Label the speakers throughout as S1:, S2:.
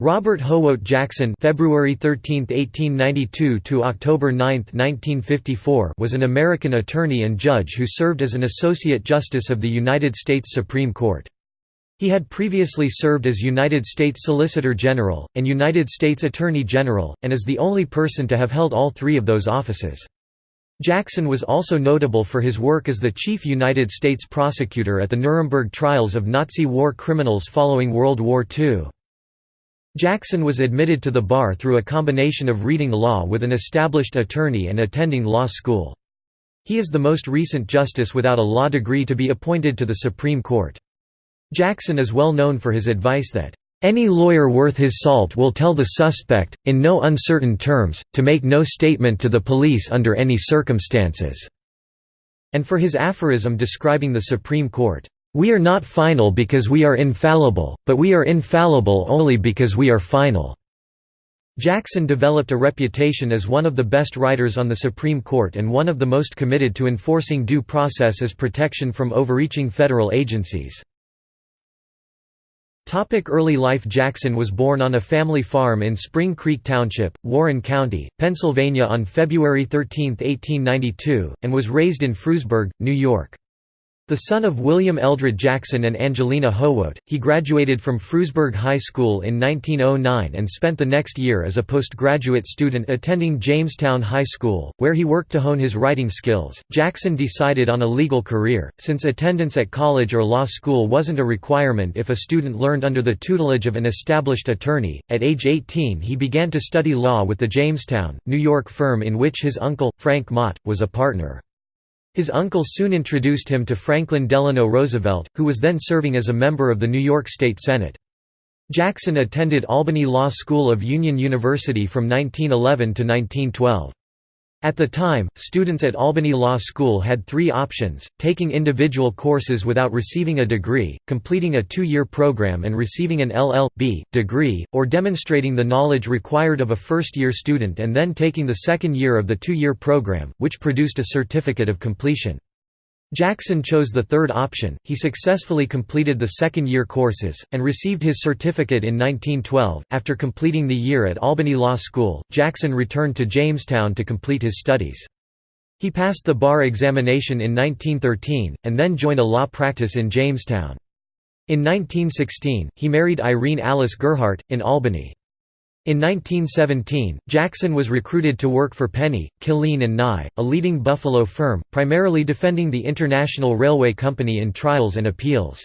S1: Robert Houghwout Jackson February 13, 1892 to October 9, 1954 was an American attorney and judge who served as an Associate Justice of the United States Supreme Court. He had previously served as United States Solicitor General, and United States Attorney General, and is the only person to have held all three of those offices. Jackson was also notable for his work as the chief United States prosecutor at the Nuremberg trials of Nazi war criminals following World War II. Jackson was admitted to the bar through a combination of reading law with an established attorney and attending law school. He is the most recent justice without a law degree to be appointed to the Supreme Court. Jackson is well known for his advice that, "...any lawyer worth his salt will tell the suspect, in no uncertain terms, to make no statement to the police under any circumstances," and for his aphorism describing the Supreme Court, we are not final because we are infallible, but we are infallible only because we are final." Jackson developed a reputation as one of the best writers on the Supreme Court and one of the most committed to enforcing due process as protection from overreaching federal agencies. Early life Jackson was born on a family farm in Spring Creek Township, Warren County, Pennsylvania on February 13, 1892, and was raised in Frewsburg, New York. The son of William Eldred Jackson and Angelina Houghwout, he graduated from Frewsburg High School in 1909 and spent the next year as a postgraduate student attending Jamestown High School, where he worked to hone his writing skills. Jackson decided on a legal career, since attendance at college or law school wasn't a requirement if a student learned under the tutelage of an established attorney. At age 18, he began to study law with the Jamestown, New York firm in which his uncle, Frank Mott, was a partner. His uncle soon introduced him to Franklin Delano Roosevelt, who was then serving as a member of the New York State Senate. Jackson attended Albany Law School of Union University from 1911 to 1912. At the time, students at Albany Law School had three options, taking individual courses without receiving a degree, completing a two-year program and receiving an LL.B. degree, or demonstrating the knowledge required of a first-year student and then taking the second year of the two-year program, which produced a certificate of completion. Jackson chose the third option, he successfully completed the second-year courses, and received his certificate in 1912. After completing the year at Albany Law School, Jackson returned to Jamestown to complete his studies. He passed the bar examination in 1913, and then joined a law practice in Jamestown. In 1916, he married Irene Alice Gerhardt, in Albany. In 1917, Jackson was recruited to work for Penney, Killeen & Nye, a leading Buffalo firm, primarily defending the International Railway Company in trials and appeals.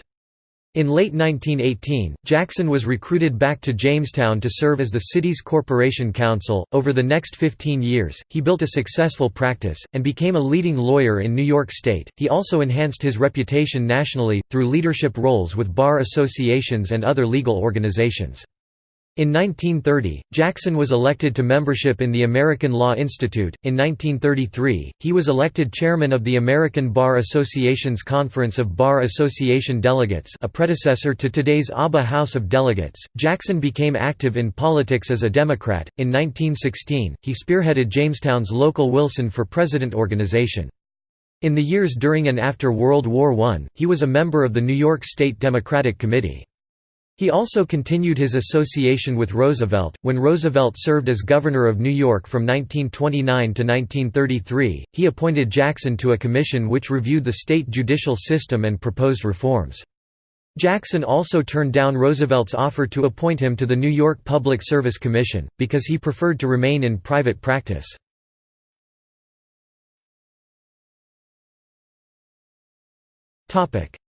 S1: In late 1918, Jackson was recruited back to Jamestown to serve as the city's corporation counsel. Over the next 15 years, he built a successful practice, and became a leading lawyer in New York State. He also enhanced his reputation nationally, through leadership roles with bar associations and other legal organizations. In 1930, Jackson was elected to membership in the American Law Institute. In 1933, he was elected chairman of the American Bar Association's Conference of Bar Association Delegates, a predecessor to today's ABA House of Delegates. Jackson became active in politics as a Democrat. In 1916, he spearheaded Jamestown's local Wilson for President organization. In the years during and after World War I, he was a member of the New York State Democratic Committee. He also continued his association with Roosevelt. When Roosevelt served as governor of New York from 1929 to 1933, he appointed Jackson to a commission which reviewed the state judicial system and proposed reforms. Jackson also turned down Roosevelt's offer to appoint him to the New York Public Service Commission, because he preferred to remain in private practice.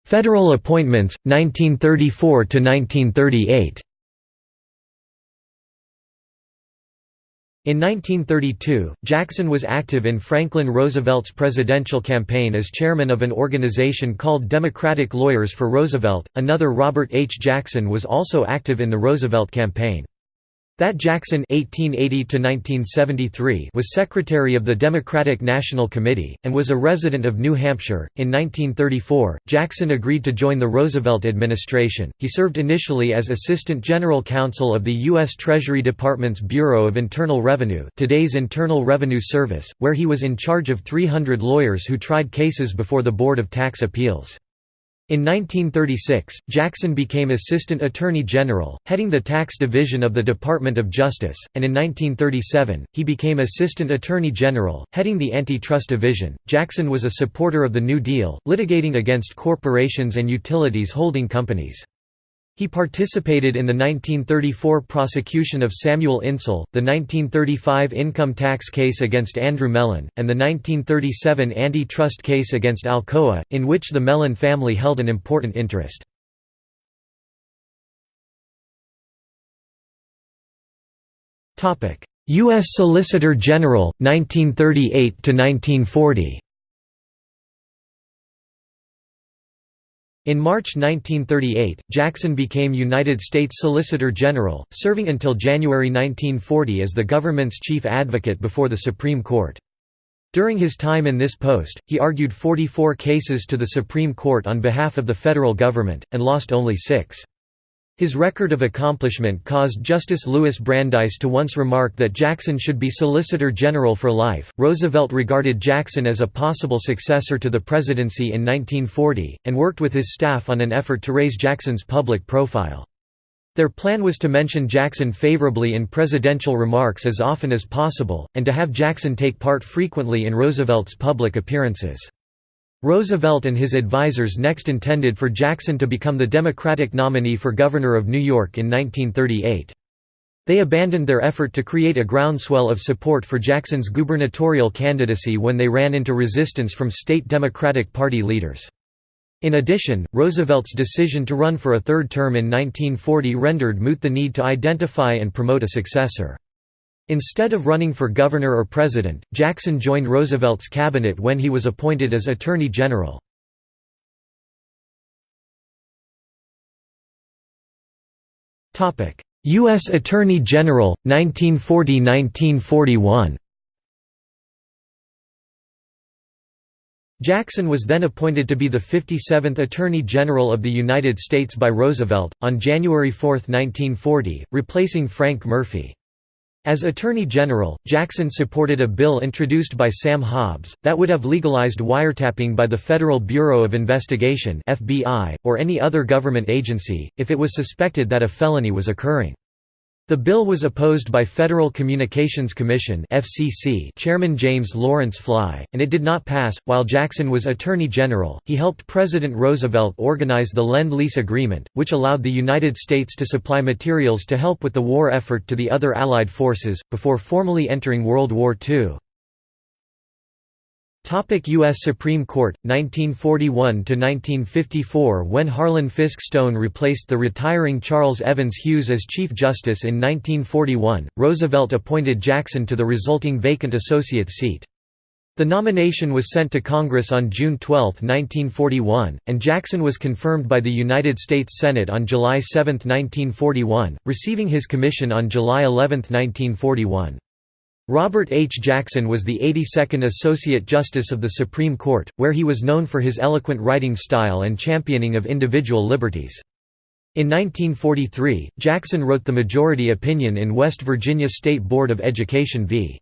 S1: Federal appointments 1934 to 1938 In 1932, Jackson was active in Franklin Roosevelt's presidential campaign as chairman of an organization called Democratic Lawyers for Roosevelt. Another Robert H. Jackson was also active in the Roosevelt campaign. That Jackson (1880–1973) was secretary of the Democratic National Committee and was a resident of New Hampshire. In 1934, Jackson agreed to join the Roosevelt administration. He served initially as Assistant General Counsel of the U.S. Treasury Department's Bureau of Internal Revenue, today's Internal Revenue Service, where he was in charge of 300 lawyers who tried cases before the Board of Tax Appeals. In 1936, Jackson became Assistant Attorney General, heading the Tax Division of the Department of Justice, and in 1937, he became Assistant Attorney General, heading the Antitrust Division. Jackson was a supporter of the New Deal, litigating against corporations and utilities holding companies. He participated in the 1934 prosecution of Samuel Insull, the 1935 income tax case against Andrew Mellon, and the 1937 antitrust case against Alcoa, in which the Mellon family held an important interest. U.S. Solicitor General, 1938–1940 In March 1938, Jackson became United States Solicitor General, serving until January 1940 as the government's chief advocate before the Supreme Court. During his time in this post, he argued 44 cases to the Supreme Court on behalf of the federal government, and lost only six. His record of accomplishment caused Justice Louis Brandeis to once remark that Jackson should be Solicitor General for life. Roosevelt regarded Jackson as a possible successor to the presidency in 1940, and worked with his staff on an effort to raise Jackson's public profile. Their plan was to mention Jackson favorably in presidential remarks as often as possible, and to have Jackson take part frequently in Roosevelt's public appearances. Roosevelt and his advisers next intended for Jackson to become the Democratic nominee for governor of New York in 1938. They abandoned their effort to create a groundswell of support for Jackson's gubernatorial candidacy when they ran into resistance from state Democratic Party leaders. In addition, Roosevelt's decision to run for a third term in 1940 rendered moot the need to identify and promote a successor. Instead of running for governor or president, Jackson joined Roosevelt's cabinet when he was appointed as Attorney General. U.S. Attorney General, 1940–1941 Jackson was then appointed to be the 57th Attorney General of the United States by Roosevelt, on January 4, 1940, replacing Frank Murphy. As Attorney General, Jackson supported a bill introduced by Sam Hobbs, that would have legalized wiretapping by the Federal Bureau of Investigation or any other government agency, if it was suspected that a felony was occurring. The bill was opposed by Federal Communications Commission (FCC) Chairman James Lawrence Fly, and it did not pass. While Jackson was Attorney General, he helped President Roosevelt organize the Lend-Lease Agreement, which allowed the United States to supply materials to help with the war effort to the other Allied forces before formally entering World War II. U.S. Supreme Court, 1941–1954 When Harlan Fiske Stone replaced the retiring Charles Evans Hughes as Chief Justice in 1941, Roosevelt appointed Jackson to the resulting vacant associate seat. The nomination was sent to Congress on June 12, 1941, and Jackson was confirmed by the United States Senate on July 7, 1941, receiving his commission on July 11, 1941. Robert H. Jackson was the 82nd Associate Justice of the Supreme Court, where he was known for his eloquent writing style and championing of individual liberties. In 1943, Jackson wrote the majority opinion in West Virginia State Board of Education v.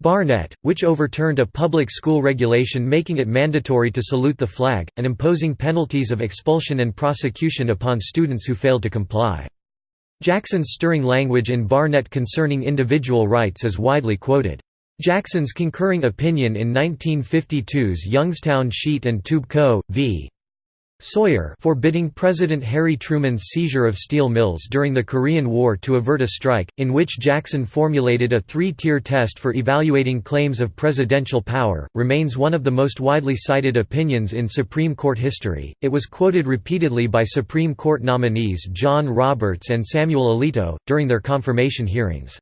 S1: Barnette, which overturned a public school regulation making it mandatory to salute the flag, and imposing penalties of expulsion and prosecution upon students who failed to comply. Jackson's stirring language in Barnette concerning individual rights is widely quoted. Jackson's concurring opinion in 1952's Youngstown Sheet and Tube Co. v. Sawyer forbidding President Harry Truman's seizure of steel mills during the Korean War to avert a strike, in which Jackson formulated a three-tier test for evaluating claims of presidential power, remains one of the most widely cited opinions in Supreme Court history. It was quoted repeatedly by Supreme Court nominees John Roberts and Samuel Alito, during their confirmation hearings.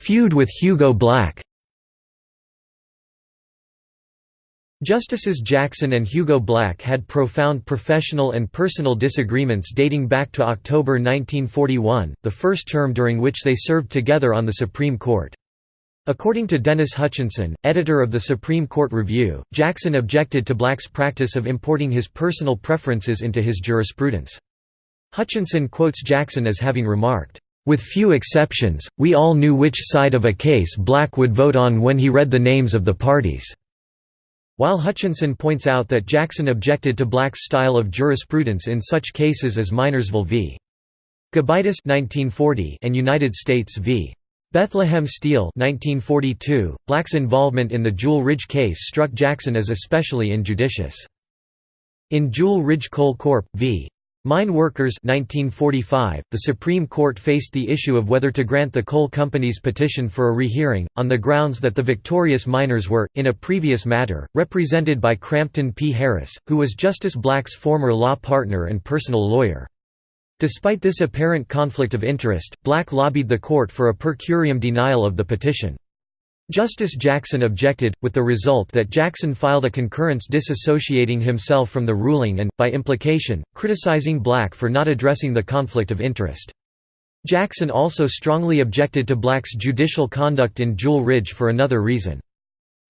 S1: Feud with Hugo Black Justices Jackson and Hugo Black had profound professional and personal disagreements dating back to October 1941, the first term during which they served together on the Supreme Court. According to Dennis Hutchinson, editor of the Supreme Court Review, Jackson objected to Black's practice of importing his personal preferences into his jurisprudence. Hutchinson quotes Jackson as having remarked, With few exceptions, we all knew which side of a case Black would vote on when he read the names of the parties." While Hutchinson points out that Jackson objected to Black's style of jurisprudence in such cases as Minersville v. Gobitis and United States v. Bethlehem Steel 1942, Black's involvement in the Jewel Ridge case struck Jackson as especially injudicious. In Jewel Ridge Coal Corp. v. Mine Workers 1945, the Supreme Court faced the issue of whether to grant the coal company's petition for a rehearing, on the grounds that the victorious miners were, in a previous matter, represented by Crampton P. Harris, who was Justice Black's former law partner and personal lawyer. Despite this apparent conflict of interest, Black lobbied the court for a per curiam denial of the petition. Justice Jackson objected, with the result that Jackson filed a concurrence disassociating himself from the ruling and, by implication, criticizing Black for not addressing the conflict of interest. Jackson also strongly objected to Black's judicial conduct in Jewel Ridge for another reason.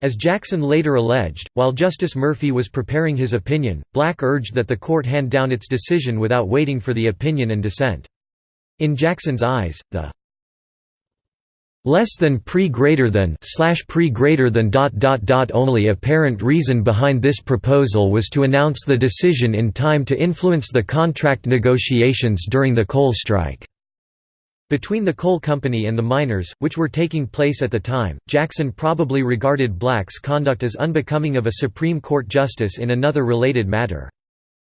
S1: As Jackson later alleged, while Justice Murphy was preparing his opinion, Black urged that the court hand down its decision without waiting for the opinion and dissent. In Jackson's eyes, the less than pre greater than slash pre greater than dot dot dot only apparent reason behind this proposal was to announce the decision in time to influence the contract negotiations during the coal strike. Between the coal company and the miners, which were taking place at the time, Jackson probably regarded Black's conduct as unbecoming of a Supreme Court justice in another related matter.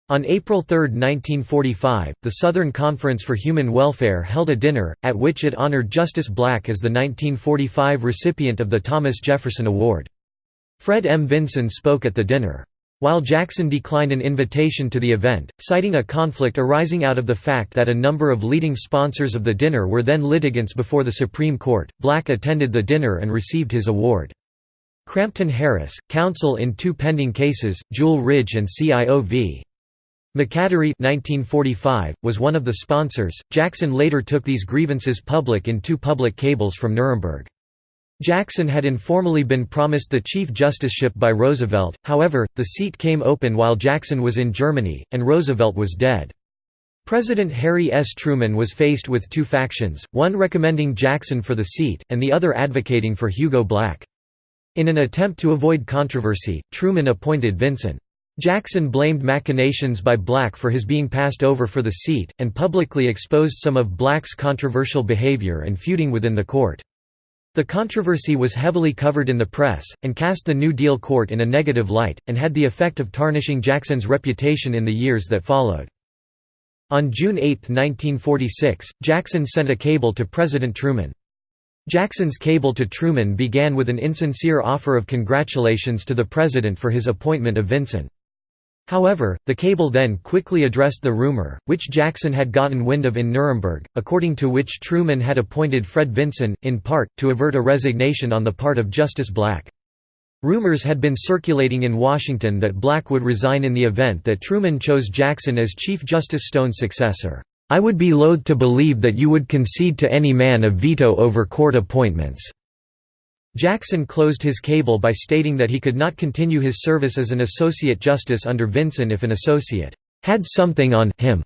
S1: On April 3, 1945, the Southern Conference for Human Welfare held a dinner, at which it honored Justice Black as the 1945 recipient of the Thomas Jefferson Award. Fred M. Vinson spoke at the dinner. While Jackson declined an invitation to the event, citing a conflict arising out of the fact that a number of leading sponsors of the dinner were then litigants before the Supreme Court, Black attended the dinner and received his award. Crampton Harris, counsel in two pending cases, Jewel Ridge and CIO v. McAdory 1945, was one of the sponsors. Jackson later took these grievances public in two public cables from Nuremberg. Jackson had informally been promised the Chief Justiceship by Roosevelt, however, the seat came open while Jackson was in Germany, and Roosevelt was dead. President Harry S. Truman was faced with two factions, one recommending Jackson for the seat, and the other advocating for Hugo Black. In an attempt to avoid controversy, Truman appointed Vinson. Jackson blamed machinations by Black for his being passed over for the seat, and publicly exposed some of Black's controversial behavior and feuding within the court. The controversy was heavily covered in the press, and cast the New Deal court in a negative light, and had the effect of tarnishing Jackson's reputation in the years that followed. On June 8, 1946, Jackson sent a cable to President Truman. Jackson's cable to Truman began with an insincere offer of congratulations to the president for his appointment of Vinson. However, the cable then quickly addressed the rumor, which Jackson had gotten wind of in Nuremberg, according to which Truman had appointed Fred Vinson, in part, to avert a resignation on the part of Justice Black. Rumors had been circulating in Washington that Black would resign in the event that Truman chose Jackson as Chief Justice Stone's successor. I would be loath to believe that you would concede to any man a veto over court appointments. Jackson closed his cable by stating that he could not continue his service as an associate justice under Vinson if an associate had something on him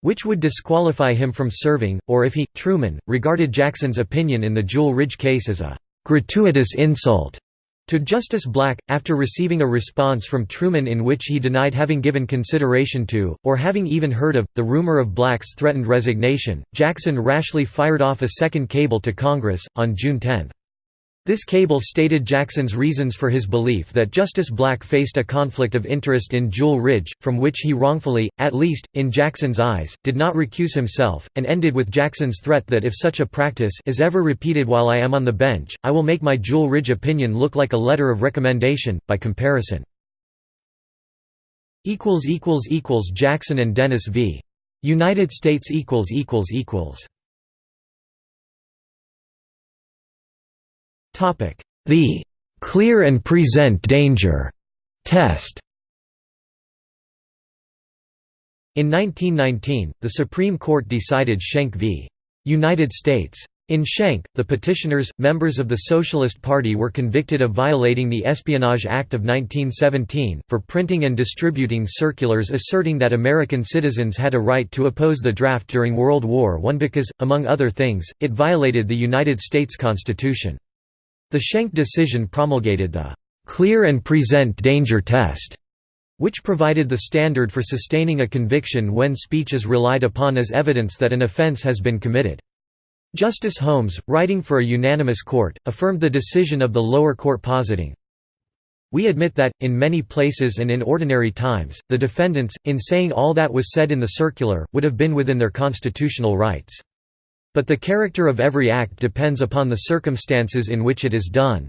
S1: which would disqualify him from serving, or if he, Truman, regarded Jackson's opinion in the Jewel Ridge case as a gratuitous insult to Justice Black, after receiving a response from Truman in which he denied having given consideration to, or having even heard of, the rumor of Black's threatened resignation, Jackson rashly fired off a second cable to Congress, on June 10. This cable stated Jackson's reasons for his belief that Justice Black faced a conflict of interest in Jewel Ridge, from which he wrongfully, at least, in Jackson's eyes, did not recuse himself, and ended with Jackson's threat that if such a practice is ever repeated while I am on the bench, I will make my Jewel Ridge opinion look like a letter of recommendation, by comparison. Jackson and Dennis v. United States The «clear and present danger» test In 1919, the Supreme Court decided Schenck v. United States In Schenck, the petitioners, members of the Socialist Party were convicted of violating the Espionage Act of 1917, for printing and distributing circulars asserting that American citizens had a right to oppose the draft during World War I because, among other things, it violated the United States Constitution. The Schenck decision promulgated the «clear and present danger test», which provided the standard for sustaining a conviction when speech is relied upon as evidence that an offense has been committed. Justice Holmes, writing for a unanimous court, affirmed the decision of the lower court positing, we admit that, in many places and in ordinary times, the defendants, in saying all that was said in the circular, would have been within their constitutional rights. But the character of every act depends upon the circumstances in which it is done.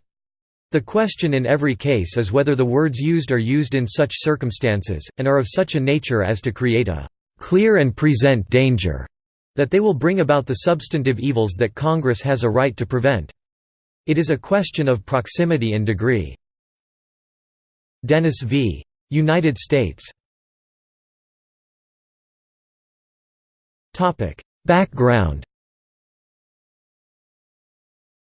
S1: The question in every case is whether the words used are used in such circumstances, and are of such a nature as to create a clear and present danger that they will bring about the substantive evils that Congress has a right to prevent. It is a question of proximity and degree. Dennis v. United States Background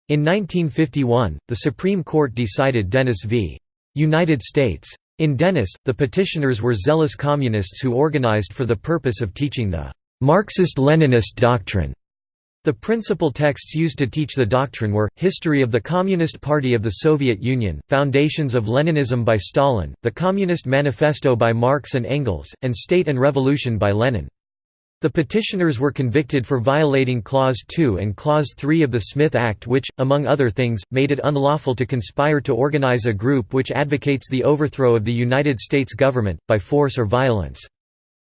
S1: In 1951, the Supreme Court decided Dennis v. United States. In Dennis, the petitioners were zealous communists who organized for the purpose of teaching the Marxist-Leninist doctrine. The principal texts used to teach the doctrine were, History of the Communist Party of the Soviet Union, Foundations of Leninism by Stalin, The Communist Manifesto by Marx and Engels, and State and Revolution by Lenin. The petitioners were convicted for violating Clause 2 and Clause 3 of the Smith Act which, among other things, made it unlawful to conspire to organize a group which advocates the overthrow of the United States government, by force or violence.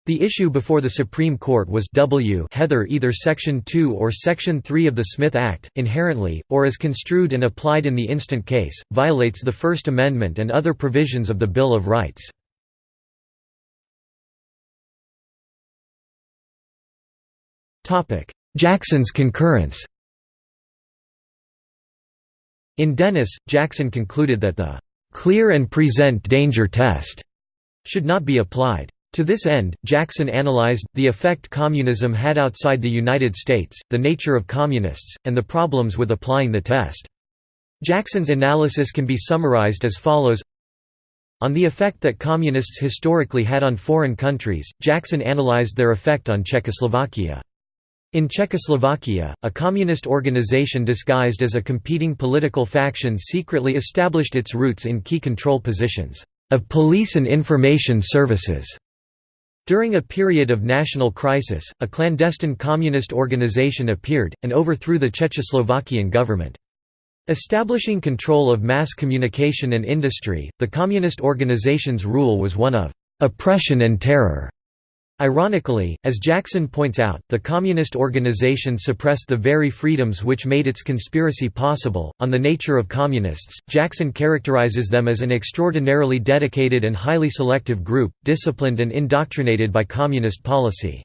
S1: The issue before the Supreme Court was W Heather either Section 2 or Section 3 of the Smith Act, inherently, or as construed and applied in the instant case, violates the First Amendment and other provisions of the Bill of Rights. Jackson's concurrence In Dennis, Jackson concluded that the "'clear and present danger test' should not be applied. To this end, Jackson analyzed, the effect communism had outside the United States, the nature of communists, and the problems with applying the test. Jackson's analysis can be summarized as follows On the effect that communists historically had on foreign countries, Jackson analyzed their effect on Czechoslovakia. In Czechoslovakia, a communist organization disguised as a competing political faction secretly established its roots in key control positions of police and information services during a period of national crisis, a clandestine communist organization appeared, and overthrew the Czechoslovakian government. Establishing control of mass communication and industry, the communist organization's rule was one of oppression and terror. Ironically, as Jackson points out, the communist organization suppressed the very freedoms which made its conspiracy possible. On the nature of communists, Jackson characterizes them as an extraordinarily dedicated and highly selective group, disciplined and indoctrinated by communist policy.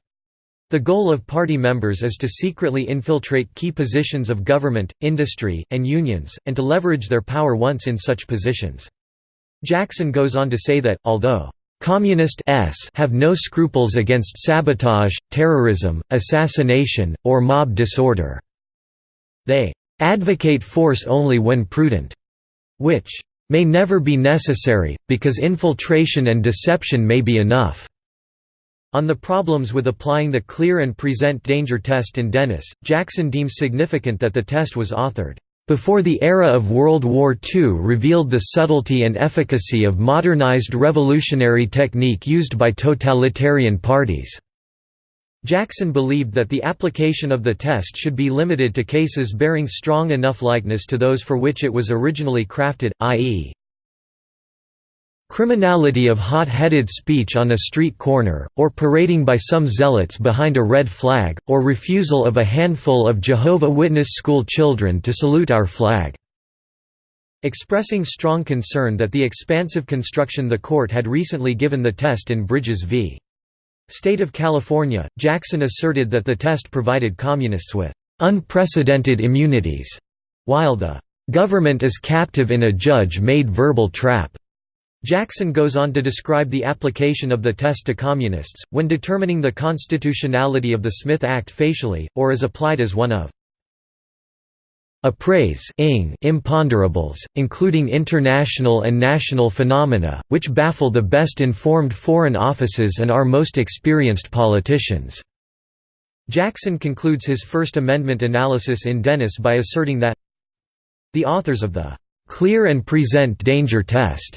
S1: The goal of party members is to secretly infiltrate key positions of government, industry, and unions, and to leverage their power once in such positions. Jackson goes on to say that, although Communist s have no scruples against sabotage, terrorism, assassination, or mob disorder. They advocate force only when prudent, which may never be necessary, because infiltration and deception may be enough. On the problems with applying the clear and present danger test in Dennis, Jackson deems significant that the test was authored before the era of World War II revealed the subtlety and efficacy of modernized revolutionary technique used by totalitarian parties. Jackson believed that the application of the test should be limited to cases bearing strong enough likeness to those for which it was originally crafted, i.e. Criminality of hot-headed speech on a street corner, or parading by some zealots behind a red flag, or refusal of a handful of Jehovah Witness school children to salute our flag." Expressing strong concern that the expansive construction the court had recently given the test in Bridges v. State of California, Jackson asserted that the test provided communists with "...unprecedented immunities", while the "...government is captive in a judge-made verbal trap." Jackson goes on to describe the application of the test to communists, when determining the constitutionality of the Smith Act facially, or as applied as one of appraise imponderables, including international and national phenomena, which baffle the best informed foreign offices and our most experienced politicians." Jackson concludes his First Amendment analysis in Dennis by asserting that the authors of the "'clear and present danger test'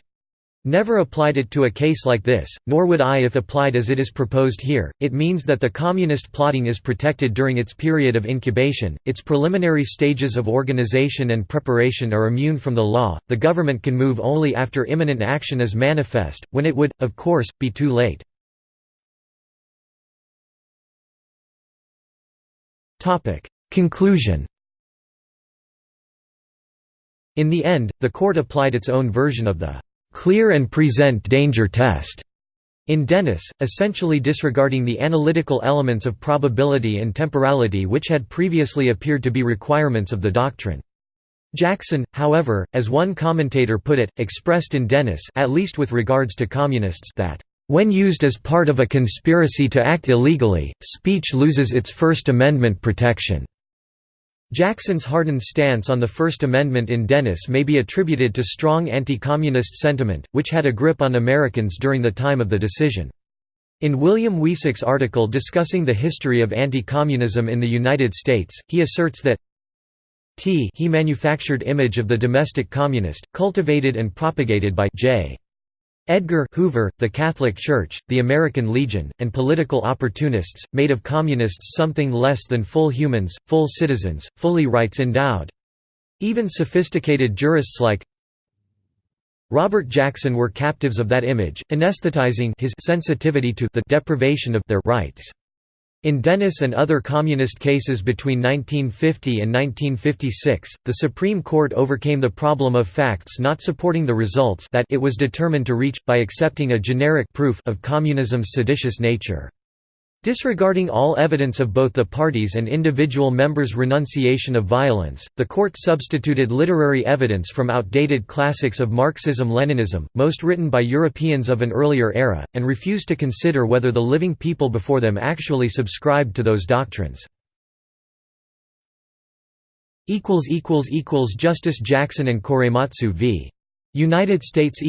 S1: Never applied it to a case like this, nor would I if applied as it is proposed here. It means that the communist plotting is protected during its period of incubation, its preliminary stages of organization and preparation are immune from the law, the government can move only after imminent action is manifest, when it would, of course, be too late. Conclusion In the end, the court applied its own version of the clear and present danger test in Dennis, essentially disregarding the analytical elements of probability and temporality which had previously appeared to be requirements of the doctrine. Jackson, however, as one commentator put it, expressed in Dennis at least with regards to communists that, "...when used as part of a conspiracy to act illegally, speech loses its First Amendment protection." Jackson's hardened stance on the First Amendment in Dennis may be attributed to strong anti-communist sentiment, which had a grip on Americans during the time of the decision. In William Wiecek's article discussing the history of anti-communism in the United States, he asserts that t he manufactured image of the domestic communist, cultivated and propagated by J. Edgar Hoover, the Catholic Church, the American Legion, and political opportunists, made of communists something less than full humans, full citizens, fully rights endowed. Even sophisticated jurists like Robert Jackson were captives of that image, anesthetizing his sensitivity to the deprivation of their rights. In Dennis and other communist cases between 1950 and 1956, the Supreme Court overcame the problem of facts not supporting the results that it was determined to reach, by accepting a generic proof of communism's seditious nature. Disregarding all evidence of both the parties and individual members' renunciation of violence, the court substituted literary evidence from outdated classics of Marxism-Leninism, most written by Europeans of an earlier era, and refused to consider whether the living people before them actually subscribed to those doctrines. Justice Jackson and Korematsu v. United States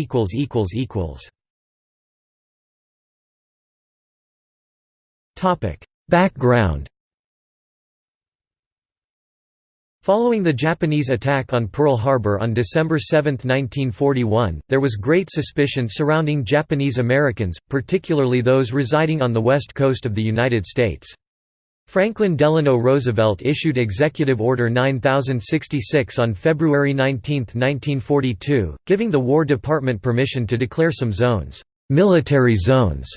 S1: Background Following the Japanese attack on Pearl Harbor on December 7, 1941, there was great suspicion surrounding Japanese Americans, particularly those residing on the west coast of the United States. Franklin Delano Roosevelt issued Executive Order 9066 on February 19, 1942, giving the War Department permission to declare some zones, military zones,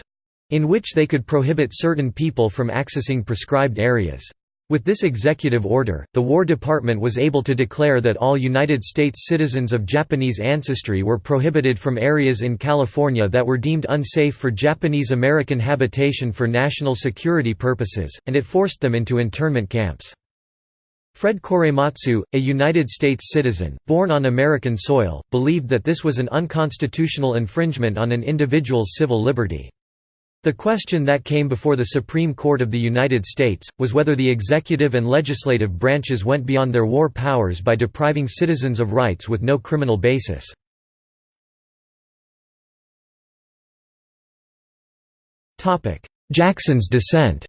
S1: in which they could prohibit certain people from accessing prescribed areas. With this executive order, the War Department was able to declare that all United States citizens of Japanese ancestry were prohibited from areas in California that were deemed unsafe for Japanese American habitation for national security purposes, and it forced them into internment camps. Fred Korematsu, a United States citizen, born on American soil, believed that this was an unconstitutional infringement on an individual's civil liberty. The question that came before the Supreme Court of the United States, was whether the executive and legislative branches went beyond their war powers by depriving citizens of rights with no criminal basis. Jackson's dissent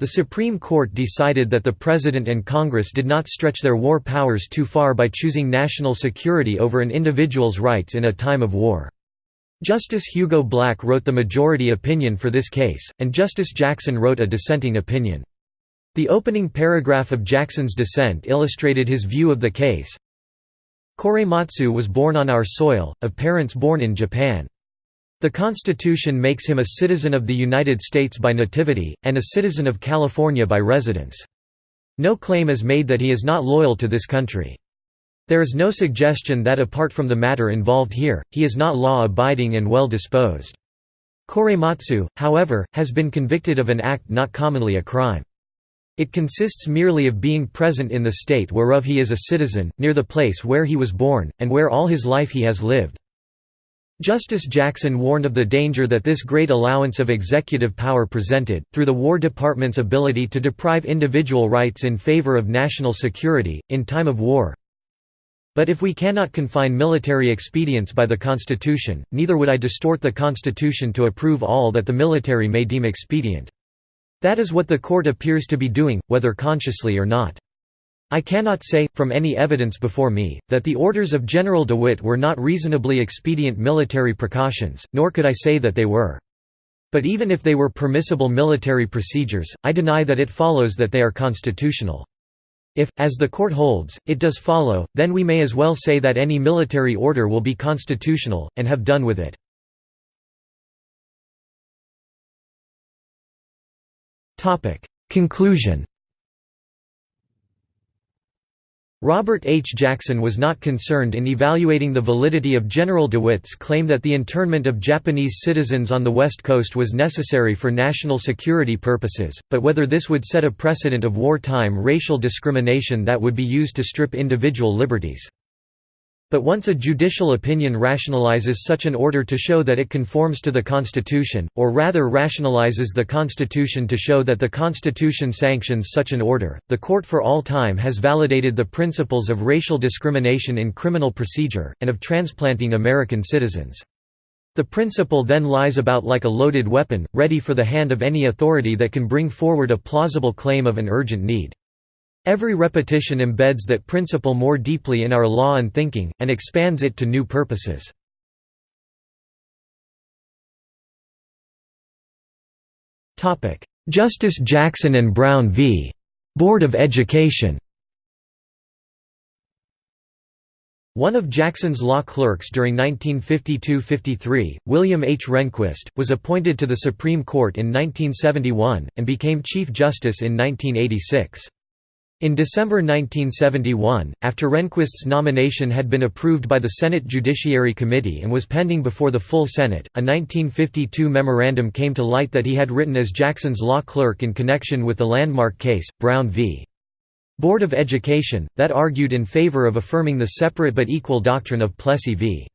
S1: The Supreme Court decided that the President and Congress did not stretch their war powers too far by choosing national security over an individual's rights in a time of war. Justice Hugo Black wrote the majority opinion for this case, and Justice Jackson wrote a dissenting opinion. The opening paragraph of Jackson's dissent illustrated his view of the case. Korematsu was born on our soil, of parents born in Japan. The Constitution makes him a citizen of the United States by nativity, and a citizen of California by residence. No claim is made that he is not loyal to this country. There is no suggestion that apart from the matter involved here, he is not law-abiding and well-disposed. Korematsu, however, has been convicted of an act not commonly a crime. It consists merely of being present in the state whereof he is a citizen, near the place where he was born, and where all his life he has lived. Justice Jackson warned of the danger that this great allowance of executive power presented, through the War Department's ability to deprive individual rights in favor of national security, in time of war. But if we cannot confine military expedients by the Constitution, neither would I distort the Constitution to approve all that the military may deem expedient. That is what the court appears to be doing, whether consciously or not. I cannot say, from any evidence before me, that the orders of General DeWitt were not reasonably expedient military precautions, nor could I say that they were. But even if they were permissible military procedures, I deny that it follows that they are constitutional. If, as the court holds, it does follow, then we may as well say that any military order will be constitutional, and have done with it. Conclusion Robert H. Jackson was not concerned in evaluating the validity of General DeWitt's claim that the internment of Japanese citizens on the West Coast was necessary for national security purposes, but whether this would set a precedent of wartime racial discrimination that would be used to strip individual liberties. But once a judicial opinion rationalizes such an order to show that it conforms to the Constitution, or rather rationalizes the Constitution to show that the Constitution sanctions such an order, the court for all time has validated the principles of racial discrimination in criminal procedure, and of transplanting American citizens. The principle then lies about like a loaded weapon, ready for the hand of any authority that can bring forward a plausible claim of an urgent need. Every repetition embeds that principle more deeply in our law and thinking, and expands it to new purposes. Justice Jackson and Brown v. Board of Education One of Jackson's law clerks during 1952–53, William H. Rehnquist, was appointed to the Supreme Court in 1971, and became Chief Justice in 1986. In December 1971, after Rehnquist's nomination had been approved by the Senate Judiciary Committee and was pending before the full Senate, a 1952 memorandum came to light that he had written as Jackson's law clerk in connection with the landmark case, Brown v. Board of Education, that argued in favor of affirming the separate but equal doctrine of Plessy v.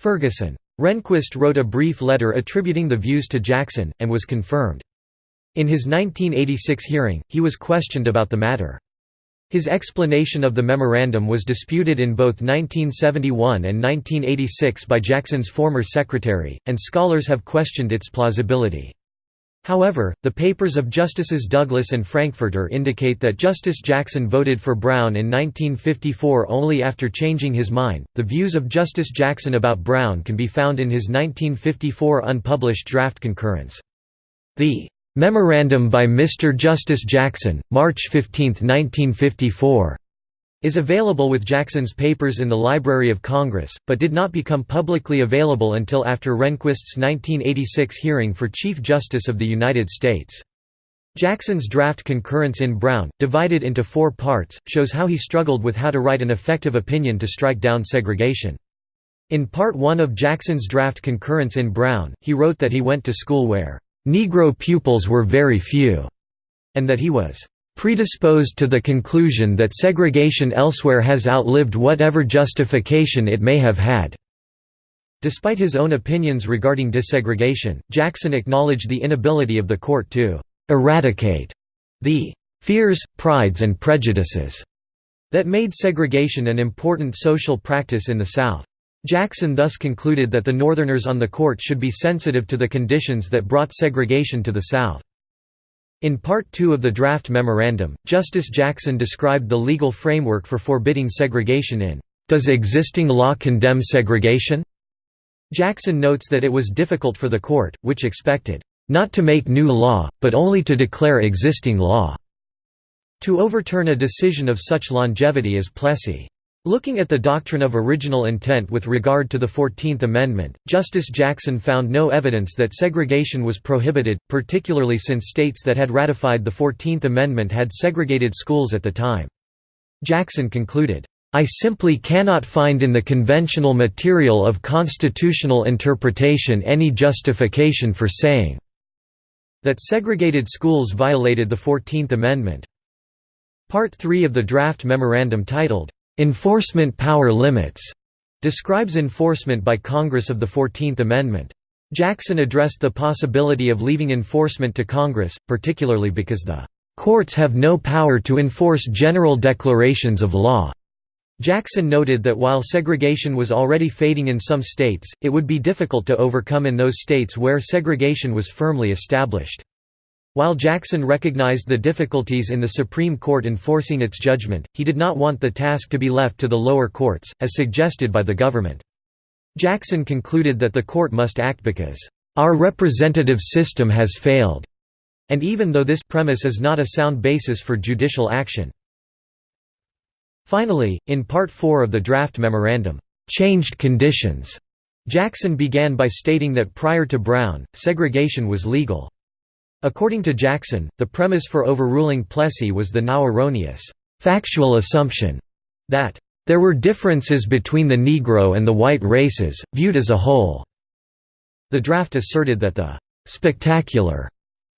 S1: Ferguson. Rehnquist wrote a brief letter attributing the views to Jackson, and was confirmed. In his 1986 hearing, he was questioned about the matter. His explanation of the memorandum was disputed in both 1971 and 1986 by Jackson's former secretary, and scholars have questioned its plausibility. However, the papers of Justices Douglas and Frankfurter indicate that Justice Jackson voted for Brown in 1954 only after changing his mind. The views of Justice Jackson about Brown can be found in his 1954 unpublished draft concurrence. The Memorandum by Mr. Justice Jackson, March 15, 1954, is available with Jackson's papers in the Library of Congress, but did not become publicly available until after Rehnquist's 1986 hearing for Chief Justice of the United States. Jackson's draft concurrence in Brown, divided into four parts, shows how he struggled with how to write an effective opinion to strike down segregation. In Part 1 of Jackson's draft concurrence in Brown, he wrote that he went to school where Negro pupils were very few, and that he was predisposed to the conclusion that segregation elsewhere has outlived whatever justification it may have had." Despite his own opinions regarding desegregation, Jackson acknowledged the inability of the court to «eradicate» the «fears, prides and prejudices» that made segregation an important social practice in the South. Jackson thus concluded that the Northerners on the court should be sensitive to the conditions that brought segregation to the South. In Part 2 of the draft memorandum, Justice Jackson described the legal framework for forbidding segregation in, "...does existing law condemn segregation?" Jackson notes that it was difficult for the court, which expected, "...not to make new law, but only to declare existing law." To overturn a decision of such longevity as Plessy. Looking at the doctrine of original intent with regard to the Fourteenth Amendment, Justice Jackson found no evidence that segregation was prohibited, particularly since states that had ratified the Fourteenth Amendment had segregated schools at the time. Jackson concluded, "...I simply cannot find in the conventional material of constitutional interpretation any justification for saying that segregated schools violated the Fourteenth Amendment." Part 3 of the draft memorandum titled, Enforcement power limits describes enforcement by Congress of the Fourteenth Amendment. Jackson addressed the possibility of leaving enforcement to Congress, particularly because the "...courts have no power to enforce general declarations of law." Jackson noted that while segregation was already fading in some states, it would be difficult to overcome in those states where segregation was firmly established. While Jackson recognized the difficulties in the Supreme Court enforcing its judgment, he did not want the task to be left to the lower courts, as suggested by the government. Jackson concluded that the court must act because, "...our representative system has failed," and even though this premise is not a sound basis for judicial action. Finally, in Part 4 of the draft memorandum, "...changed conditions," Jackson began by stating that prior to Brown, segregation was legal. According to Jackson, the premise for overruling Plessy was the now erroneous, factual assumption that there were differences between the Negro and the white races, viewed as a whole. The draft asserted that the spectacular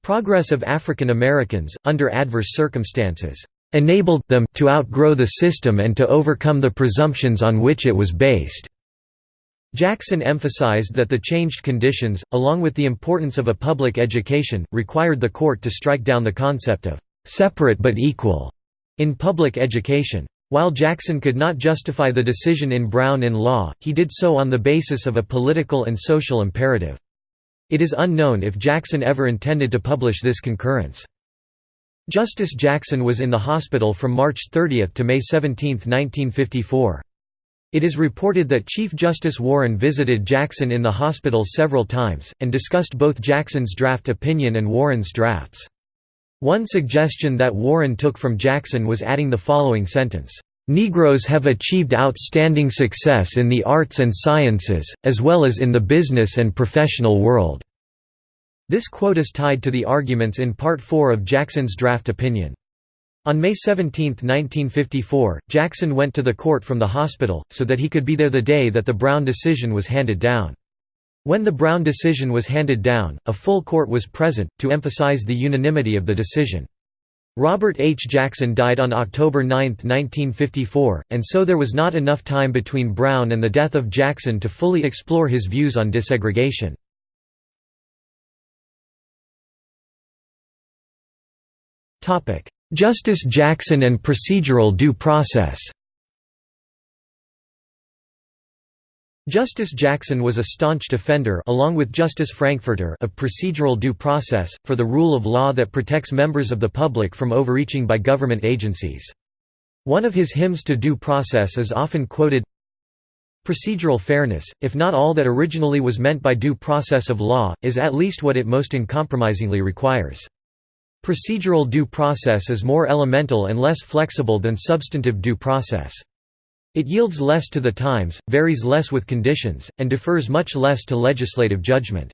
S1: progress of African Americans, under adverse circumstances, enabled them to outgrow the system and to overcome the presumptions on which it was based. Jackson emphasized that the changed conditions, along with the importance of a public education, required the court to strike down the concept of «separate but equal» in public education. While Jackson could not justify the decision in Brown in law, he did so on the basis of a political and social imperative. It is unknown if Jackson ever intended to publish this concurrence. Justice Jackson was in the hospital from March 30 to May 17, 1954. It is reported that Chief Justice Warren visited Jackson in the hospital several times, and discussed both Jackson's draft opinion and Warren's drafts. One suggestion that Warren took from Jackson was adding the following sentence, "...Negroes have achieved outstanding success in the arts and sciences, as well as in the business and professional world." This quote is tied to the arguments in Part 4 of Jackson's draft opinion. On May 17, 1954, Jackson went to the court from the hospital, so that he could be there the day that the Brown decision was handed down. When the Brown decision was handed down, a full court was present, to emphasize the unanimity of the decision. Robert H. Jackson died on October 9, 1954, and so there was not enough time between Brown and the death of Jackson to fully explore his views on desegregation. Justice Jackson and procedural due process Justice Jackson was a staunch defender along with Justice Frankfurter of procedural due process, for the rule of law that protects members of the public from overreaching by government agencies. One of his hymns to due process is often quoted, Procedural fairness, if not all that originally was meant by due process of law, is at least what it most uncompromisingly requires. Procedural due process is more elemental and less flexible than substantive due process. It yields less to the times, varies less with conditions, and defers much less to legislative judgment.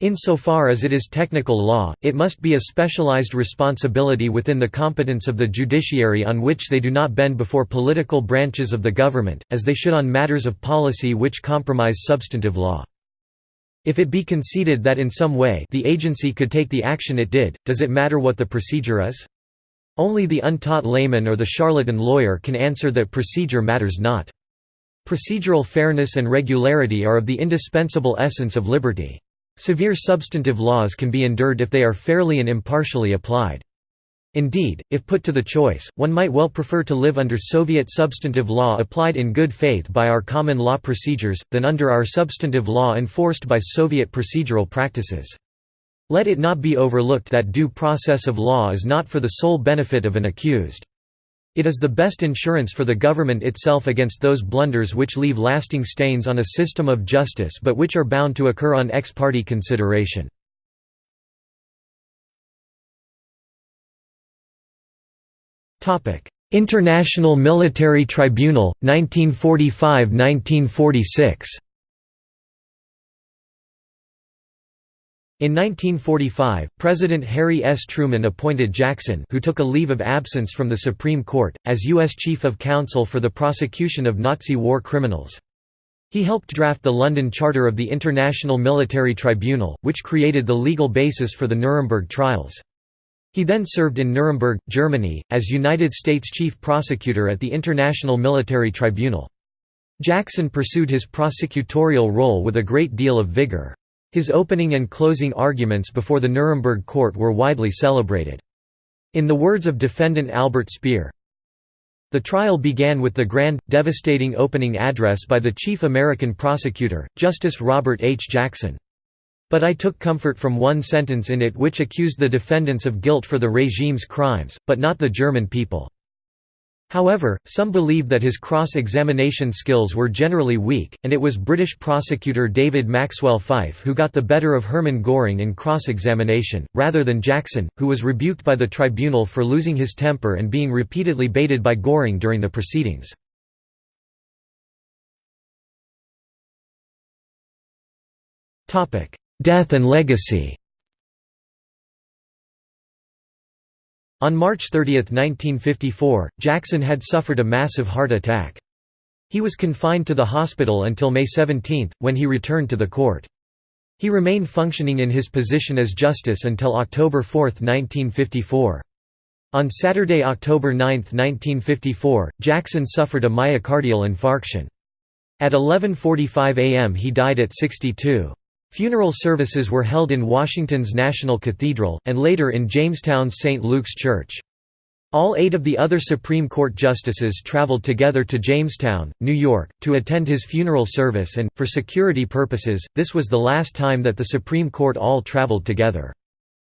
S1: Insofar as it is technical law, it must be a specialized responsibility within the competence of the judiciary on which they do not bend before political branches of the government, as they should on matters of policy which compromise substantive law. If it be conceded that in some way the agency could take the action it did, does it matter what the procedure is? Only the untaught layman or the charlatan lawyer can answer that procedure matters not. Procedural fairness and regularity are of the indispensable essence of liberty. Severe substantive laws can be endured if they are fairly and impartially applied. Indeed, if put to the choice, one might well prefer to live under Soviet substantive law applied in good faith by our common law procedures, than under our substantive law enforced by Soviet procedural practices. Let it not be overlooked that due process of law is not for the sole benefit of an accused. It is the best insurance for the government itself against those blunders which leave lasting stains on a system of justice but which are bound to occur on ex parte consideration. International Military Tribunal, 1945–1946 In 1945, President Harry S. Truman appointed Jackson who took a leave of absence from the Supreme Court, as U.S. Chief of Counsel for the prosecution of Nazi war criminals. He helped draft the London Charter of the International Military Tribunal, which created the legal basis for the Nuremberg trials. He then served in Nuremberg, Germany, as United States Chief Prosecutor at the International Military Tribunal. Jackson pursued his prosecutorial role with a great deal of vigor. His opening and closing arguments before the Nuremberg court were widely celebrated. In the words of defendant Albert Speer, the trial began with the grand, devastating opening address by the chief American prosecutor, Justice Robert H. Jackson. But I took comfort from one sentence in it which accused the defendants of guilt for the regime's crimes, but not the German people. However, some believed that his cross-examination skills were generally weak, and it was British prosecutor David Maxwell Fyfe who got the better of Hermann Göring in cross-examination, rather than Jackson, who was rebuked by the tribunal for losing his temper and being repeatedly baited by Göring during the proceedings. Death and legacy On March 30, 1954, Jackson had suffered a massive heart attack. He was confined to the hospital until May 17, when he returned to the court. He remained functioning in his position as justice until October 4, 1954. On Saturday, October 9, 1954, Jackson suffered a myocardial infarction. At 11.45 am he died at 62. Funeral services were held in Washington's National Cathedral, and later in Jamestown's St. Luke's Church. All eight of the other Supreme Court justices traveled together to Jamestown, New York, to attend his funeral service and, for security purposes, this was the last time that the Supreme Court all traveled together.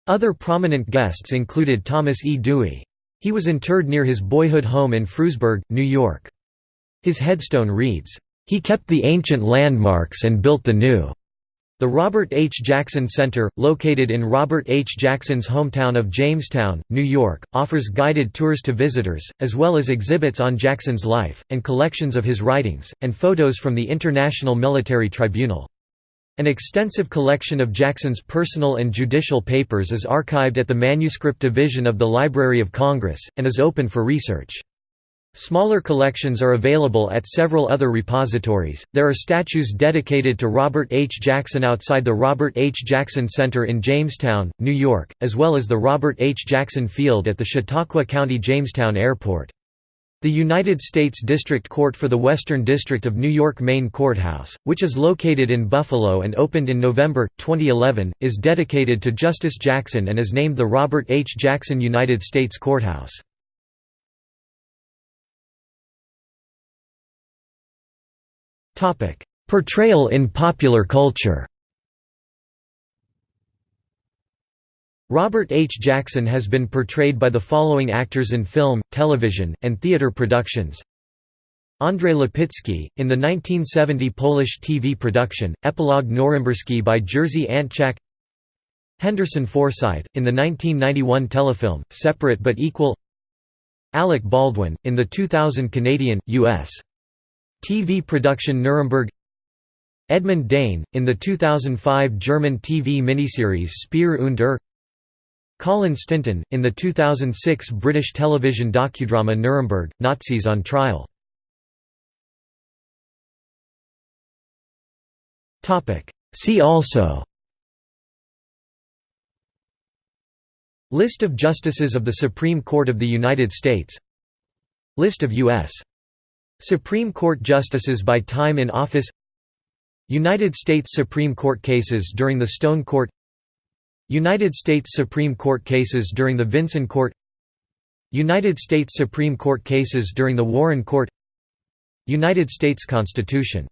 S1: Other prominent guests included Thomas E. Dewey. He was interred near his boyhood home in Frewsburg, New York. His headstone reads, "...he kept the ancient landmarks and built the new." The Robert H. Jackson Center, located in Robert H. Jackson's hometown of Jamestown, New York, offers guided tours to visitors, as well as exhibits on Jackson's life, and collections of his writings, and photos from the International Military Tribunal. An extensive collection of Jackson's personal and judicial papers is archived at the Manuscript Division of the Library of Congress, and is open for research. Smaller collections are available at several other repositories. There are statues dedicated to Robert H. Jackson outside the Robert H. Jackson Center in Jamestown, New York, as well as the Robert H. Jackson Field at the Chautauqua County Jamestown Airport. The United States District Court for the Western District of New York Main Courthouse, which is located in Buffalo and opened in November, 2011, is dedicated to Justice Jackson and is named the Robert H. Jackson United States Courthouse. Portrayal in popular culture. Robert H. Jackson has been portrayed by the following actors in film, television, and theater productions. Andrzej Łapicki, in the 1970 Polish TV production, Epilog Norymberski by Jerzy Antczak. Henderson Forsythe, in the 1991 telefilm, Separate but Equal. Alec Baldwin, in the 2000 Canadian, U.S. TV production Nuremberg Edmund Dehn, in the 2005 German TV miniseries Speer und Er Colin Stinton, in the 2006 British television docudrama Nuremberg, Nazis on Trial See also List of Justices of the Supreme Court of the United States List of U.S. Supreme Court justices by time in office United States Supreme Court cases during the Stone Court United States Supreme Court cases during the Vinson Court United States Supreme Court cases during the Warren Court United States Constitution